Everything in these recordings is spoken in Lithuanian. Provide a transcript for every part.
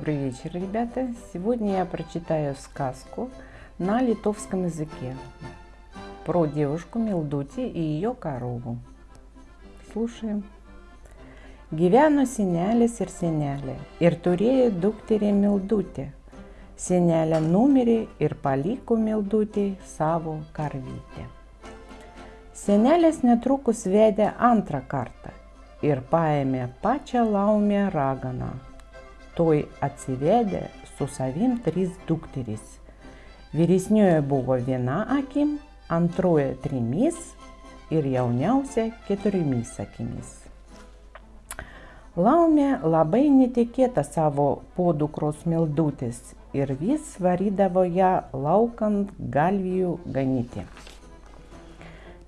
Добрый вечер, ребята! Сегодня я прочитаю сказку на литовском языке про девушку Милдути и ее корову. Слушаем. Gyveno senelis ir senelė ir turėjo dukterį Mildutę. Senelė numirė ir paliko Mildutį savo karvytę. Senelis netrukus vedė antrą kartą ir paėmė pačią laumę raganą toj atsivedė su savim trys dukterys. Vyresnioji buvo viena akim, antroji trimis ir jauniausia keturiomis akimis. Laumė labai netikėta savo podukros mildutis ir vis varydavo ją laukant galvijų ganyti.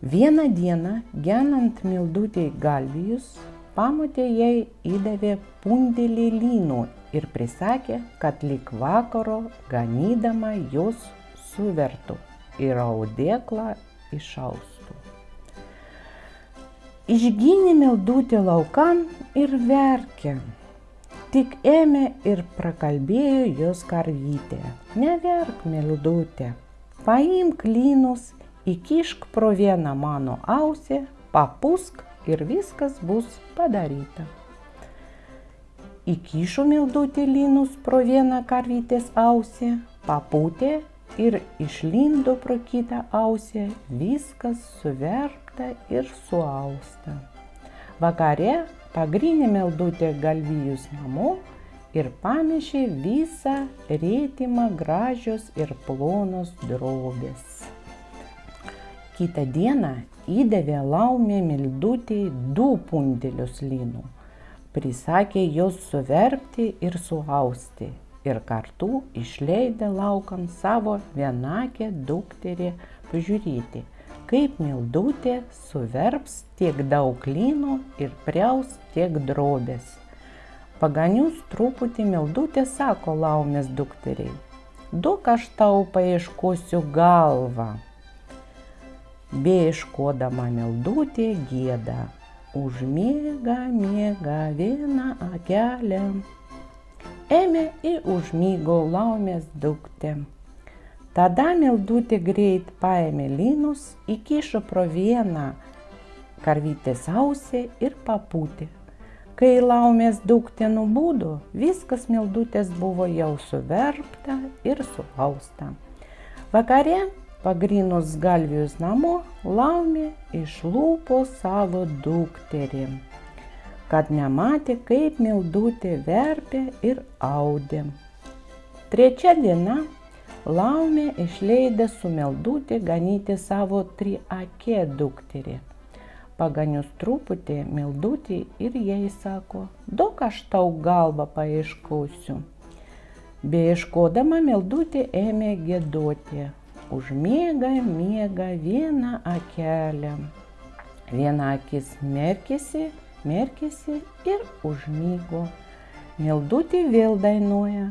Vieną dieną, genant mildutį galvijus, pamotė jai įdavė pundelį lynų ir prisakė, kad lik vakaro ganydama jos suvertų ir audėklą išaustų. Išgynė mildutį laukan ir verkė. Tik ėmė ir prakalbėjo jos karvytė. Neverk, mildutė, paimk lynus, įkišk pro vieną mano ausį, papusk ir viskas bus padaryta. Įkišo mildutį lynus pro vieną karvytės ausį, papūtė ir išlindo pro kitą ausį, viskas suverpta ir suausta. Vakare pagrinė mildutė galvijus namo ir pamešė visą rėtimą gražios ir plonos drobės. Kitą dieną įdavė laumė mildutėj du pundelius lynų. Prisakė jos suverpti ir suausti ir kartu išleidė laukan savo vienakę dukterį pažiūrėti, kaip mildutė suverps tiek daug lynų ir priaus tiek drobės. Paganius truputį mildutė sako laumės dukteriai, duok aš tau paieškosiu galvą beieškodama meldutė gėda. Užmiega, miega vieną akelę. Ėmė į užmygo laumės duktė. Tada meldutė greit paėmė lynus, įkišo pro vieną karvytės ausį ir papūtė. Kai laumės duktė nubūdo, viskas meldutės buvo jau suverpta ir suausta. Vakare Pagrinus galvijus namo, laumė išlūpo savo dukterį, kad nematė, kaip mildutė verpė ir audė. Trečia diena laumė išleidė su meldutė ganyti savo triakė dukterį. Paganius truputį meldutį ir jai sako, daug aš tau galvą paieškosiu. Beieškodama meldutė ėmė gėduoti, užmiega miega vieną akelę. Viena akis merkėsi, merkėsi ir užmygo. Meldutė vėl dainuoja.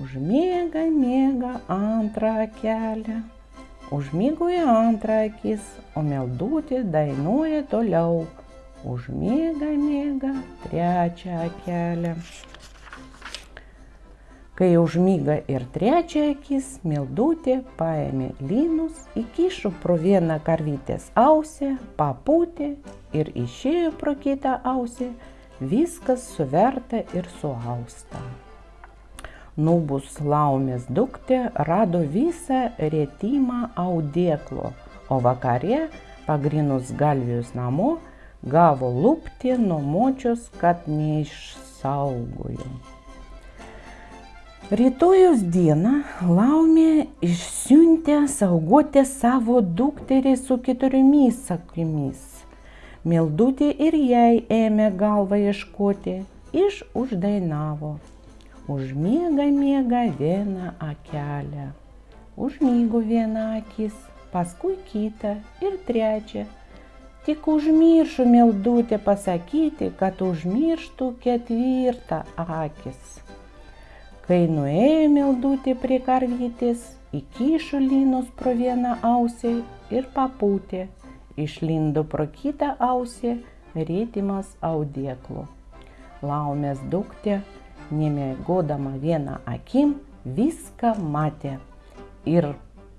Užmiega, miega antrą akelę. Užmygo į antrą akis, o meldutė dainuoja toliau. Užmiega, miega trečią akelę. Kai užmyga ir trečia akis, mildutė paėmė lynus, įkišo pro vieną karvytės ausį, papūtė ir išėjo pro kitą ausį, viskas suverta ir suausta. Nubus laumės duktė rado visą rėtimą audėklo, o vakare, pagrinus galvijus namo, gavo lūpti nuo močios, kad neišsaugojo. Rytojus dieną laumė išsiuntė saugoti savo dukterį su keturiomis akimis. Mildutė ir jai ėmė galvą ieškoti, iš uždainavo. Užmiega miega vieną akelę. Užmygo vieną akis, paskui kitą ir trečią. Tik užmiršo mildutė pasakyti, kad užmirštų ketvirtą akis. Kai nuėjo meldutė prie karvytės, įkišo lynus pro vieną ausį ir papūtė, išlindo pro kitą ausį rėtimas audėklu. Laumės duktė nemėgodama vieną akim, viską matė. Ir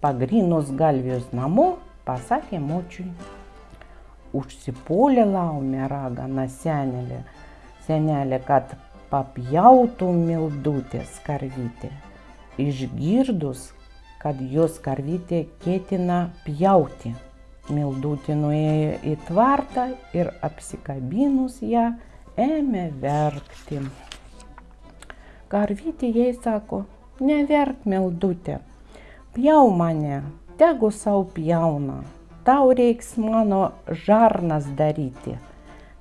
pagrinus galvijus namo pasakė močiui. Užsipolė laumė ragana senelė, senelė, kad papjautų mildutės karvytė. Išgirdus, kad jos karvytė ketina pjauti. Mildutė nuėjo į tvartą ir apsikabinus ją ėmė verkti. Karvytė jai sako, neverk mildutė, pjau mane, tegu savo pjauna, tau reiks mano žarnas daryti.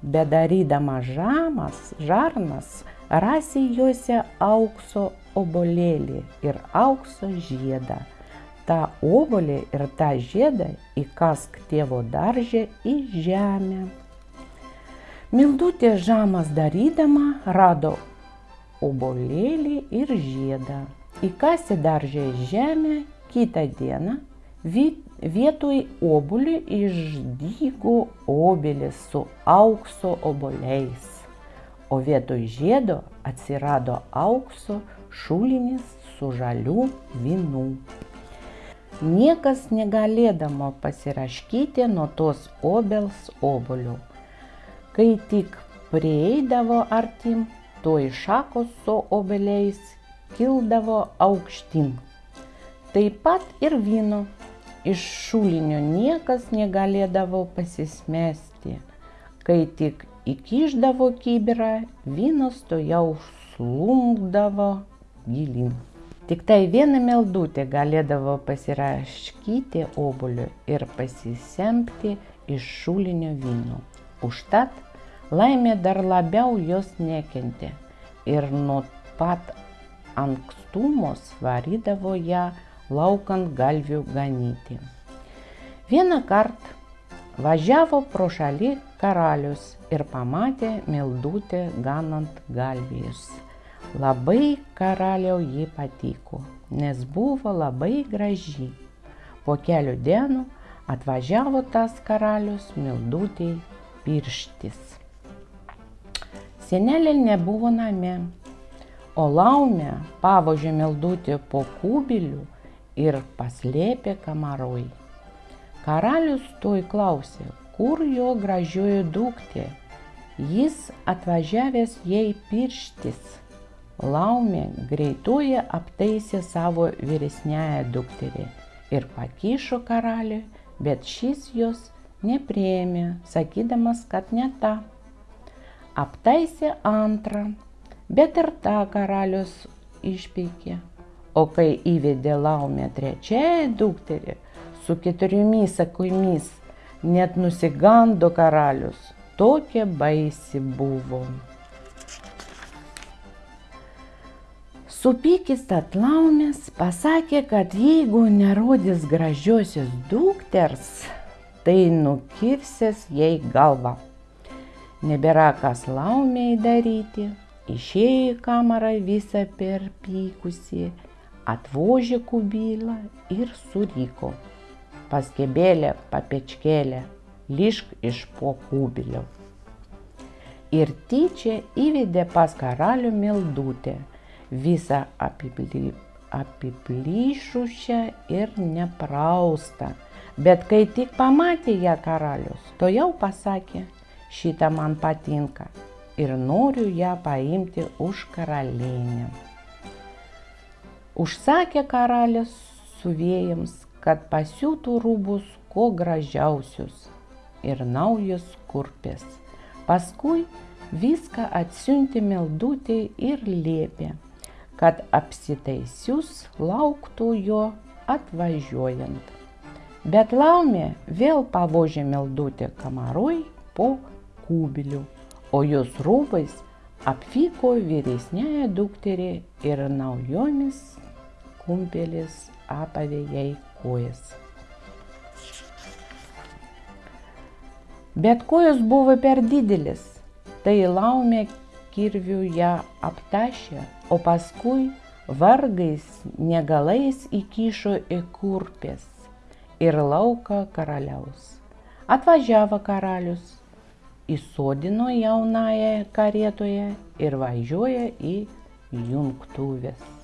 Bedarydama žamas, žarnas, rasi juose aukso obolėlį ir aukso žiedą. Ta obolį ir tą žiedą įkask tėvo daržę į žemę. Mildutė žamas darydama rado obolėlį ir žiedą. Įkasi daržę į žemę, kitą dieną vietoj obulių išdygo obelis su aukso oboliais, o vietoj žiedo atsirado aukso šulinis su žalių vynų. Niekas negalėdamo pasiraškyti nuo tos obels obolių. Kai tik prieidavo artim, iš šakos su obeliais kildavo aukštin. Taip pat ir vyno. Iš šulinio niekas negalėdavo pasismesti. Kai tik įkiždavo kibirą, vynas to jau slungdavo gilin. Tik tai viena meldutė galėdavo pasiraškyti obuliu ir pasisemti iš šulinio vyno. Užtat laimė dar labiau jos nekentė ir nuo pat ankstumos varydavo ją laukant galvių ganyti. Vieną kartą važiavo pro šalį karalius ir pamatė meldutę ganant galvijus. Labai karaliau jį patiko, nes buvo labai graži. Po kelių dienų atvažiavo tas karalius meldutėj pirštis. Senelė nebuvo name, o laumė pavožė meldutį po kubilių ir paslėpė kamaroj. Karalius toj klausė, kur jo gražioji duktė. Jis atvažiavęs jai pirštis. Laumė greitoje aptaisė savo vyresnėją dukterį ir pakišo karaliui, bet šis jos neprieėmė, sakydamas, kad ne ta. Aptaisė antrą, bet ir tą karalius išpeikė. O kai įvedė laumė trečiąją dukterį su keturiomis akimis, net nusigando karalius, tokia baisi buvo. Supykis atlaumės pasakė, kad jeigu nerodys gražiosios dukters, tai nukirsės jai galvą. Nebėra kas laumiai daryti, išėjo į kamarą visą perpykusi, atvožė kubylą ir suryko. Paskebėlė, papečkėlė, lišk iš po kubilio. Ir tyčia įvedė pas karalių mildutę, visą apiply, apiplyšusią ir nepraustą. Bet kai tik pamatė ją karalius, to jau pasakė, šitą man patinka ir noriu ją paimti už karalienę. Užsakė karalius suvėjams, kad pasiūtų rūbus kuo gražiausius ir naujus kurpės. Paskui viską atsiunti meldutė ir liepė, kad apsitaisius lauktų jo atvažiuojant. Bet laumė vėl pavožė meldutę kamaroj po kubilių, o jos rūbais apvyko vyresnėje dukterį ir naujomis kumpelės apavė jai kojas. Bet kojos buvo per didelis, tai laumė kirvių ją aptašė, o paskui vargais negalais įkišo į kurpės ir lauką karaliaus. Atvažiavo karalius, įsodino jaunąją karietoje ir važiuoja į jungtuvės.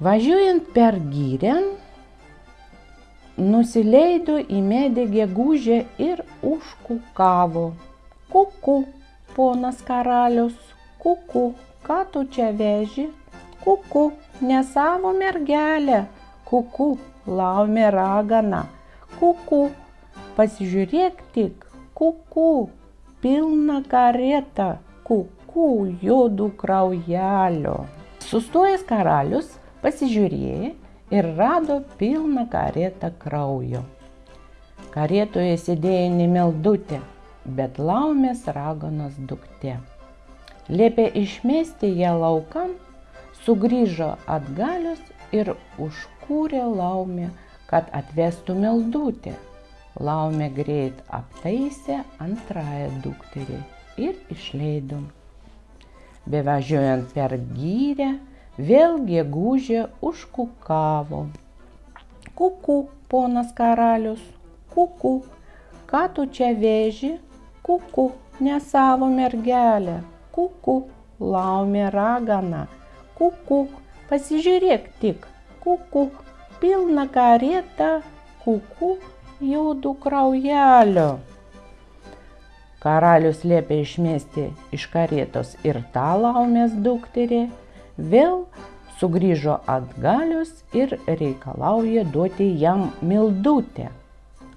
Važiuojant per gyrę, nusileido į medį gegužę ir užkukavo. Kuku, ponas karalius, kuku, ką tu čia veži? Kuku, ne savo mergelę, kuku, laumė ragana, kuku, pasižiūrėk tik, kuku, pilna kareta, kuku, juodų kraujelio. Sustojęs karalius pasižiūrėjo ir rado pilną karetą kraujo. Karetoje sėdėjo nemeldutė, bet laumės raganos duktė. Liepė išmesti ją laukan, sugrįžo atgalius ir užkūrė laumę, kad atvestų meldutę. Laumė greit aptaisė antrąją dukterį ir išleido. Bevažiuojant per gyrę, Vėl gegužė užkukavo. Kuku, ponas karalius, kuku, ką tu čia veži? Kuku, ne savo mergelę. Kuku, laumė ragana. Kuku, pasižiūrėk tik. Kuku, pilna kareta. Kuku, jaudų kraujelio. Karalius liepė išmesti iš karietos ir tą laumės dukterį vėl sugrįžo atgalius ir reikalauja duoti jam mildutę.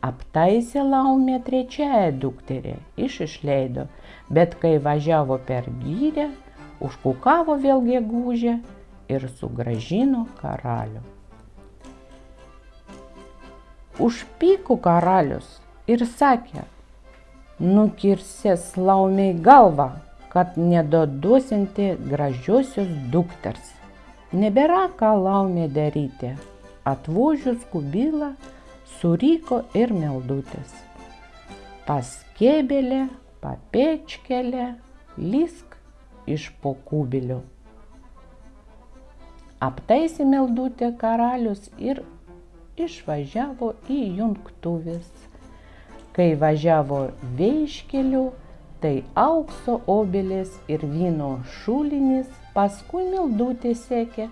Aptaisė laumė trečiąją dukterį, iš išleido, bet kai važiavo per gyrę, užkukavo vėl gegužę ir sugražino karalių. Užpyko karalius ir sakė, nukirsės laumiai galvą, kad nedoduosinti gražiosios dukters. Nebėra ką laumė daryti. Atvožius kubilą suryko ir meldutės. Paskėbelė, papečkelė, lysk iš po kubilių. Aptaisė meldutę karalius ir išvažiavo į jungtuvis. Kai važiavo veiškeliu, tai aukso obelės ir vyno šulinys, paskui mildutė sekė,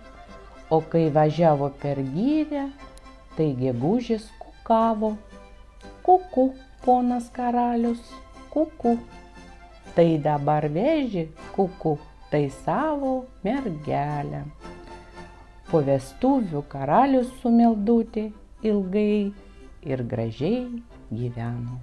o kai važiavo per gyrę, tai gegužės kukavo. Kuku, ponas karalius, kuku. Tai dabar veži, kuku, tai savo mergelę. Po vestuvių karalius su meldutė ilgai ir gražiai gyveno.